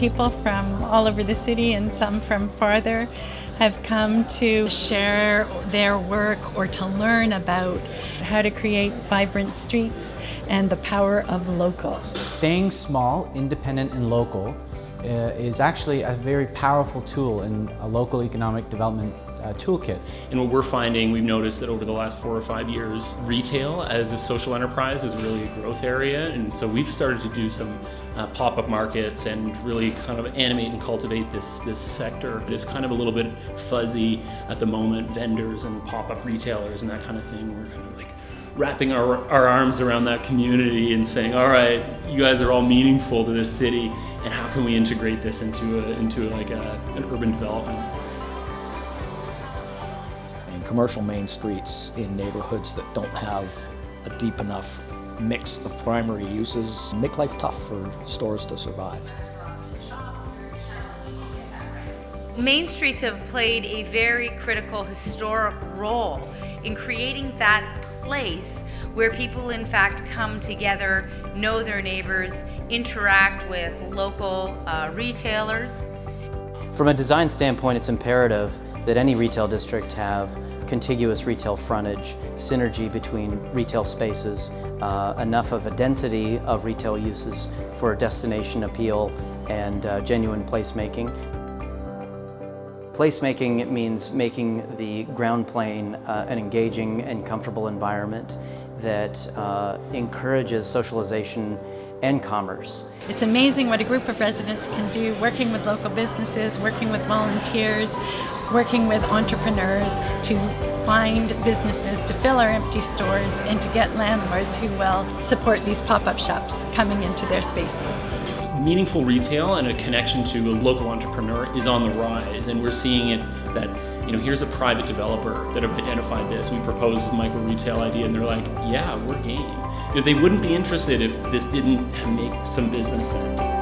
people from all over the city and some from farther have come to share their work or to learn about how to create vibrant streets and the power of local. Staying small, independent and local is actually a very powerful tool in a local economic development uh, toolkit. And what we're finding, we've noticed that over the last four or five years, retail as a social enterprise is really a growth area. And so we've started to do some uh, pop-up markets and really kind of animate and cultivate this, this sector. It is kind of a little bit fuzzy at the moment, vendors and pop-up retailers and that kind of thing. We're kind of like wrapping our, our arms around that community and saying, all right, you guys are all meaningful to this city, and how can we integrate this into, a, into like a, an urban development? And commercial main streets in neighborhoods that don't have a deep enough mix of primary uses make life tough for stores to survive. Main streets have played a very critical historic role in creating that place where people in fact come together, know their neighbors, interact with local uh, retailers. From a design standpoint, it's imperative that any retail district have contiguous retail frontage, synergy between retail spaces, uh, enough of a density of retail uses for destination appeal and uh, genuine placemaking. Placemaking means making the ground plane uh, an engaging and comfortable environment that uh, encourages socialization and commerce. It's amazing what a group of residents can do working with local businesses, working with volunteers, working with entrepreneurs to find businesses to fill our empty stores and to get landlords who will support these pop-up shops coming into their spaces. Meaningful retail and a connection to a local entrepreneur is on the rise and we're seeing it that you know, here's a private developer that have identified this. We proposed a micro retail idea and they're like, yeah, we're game. You know, they wouldn't be interested if this didn't make some business sense.